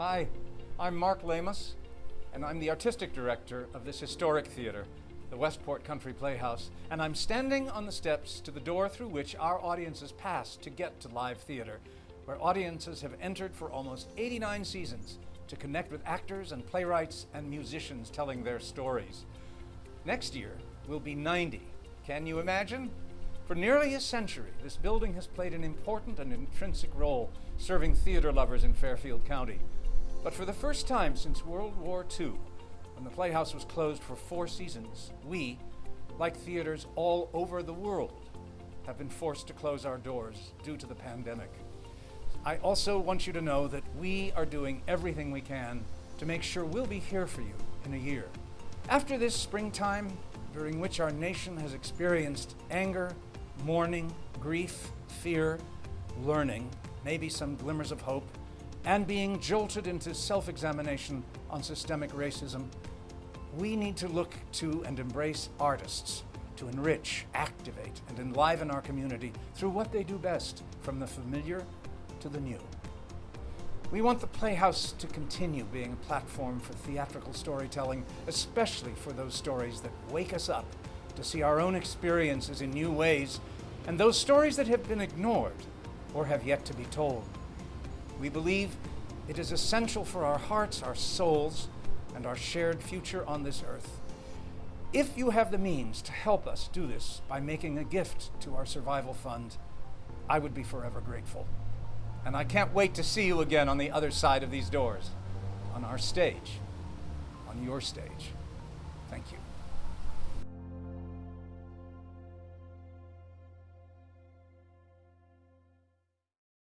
Hi, I'm Mark Lamos, and I'm the artistic director of this historic theater, the Westport Country Playhouse, and I'm standing on the steps to the door through which our audiences pass to get to live theater, where audiences have entered for almost 89 seasons to connect with actors and playwrights and musicians telling their stories. Next year, we'll be 90. Can you imagine? For nearly a century, this building has played an important and intrinsic role serving theater lovers in Fairfield County. But for the first time since World War II, when the Playhouse was closed for four seasons, we, like theaters all over the world, have been forced to close our doors due to the pandemic. I also want you to know that we are doing everything we can to make sure we'll be here for you in a year. After this springtime, during which our nation has experienced anger, mourning, grief, fear, learning, maybe some glimmers of hope, and being jolted into self-examination on systemic racism, we need to look to and embrace artists to enrich, activate, and enliven our community through what they do best, from the familiar to the new. We want the Playhouse to continue being a platform for theatrical storytelling, especially for those stories that wake us up to see our own experiences in new ways, and those stories that have been ignored or have yet to be told. We believe it is essential for our hearts, our souls, and our shared future on this earth. If you have the means to help us do this by making a gift to our survival fund, I would be forever grateful. And I can't wait to see you again on the other side of these doors, on our stage, on your stage. Thank you.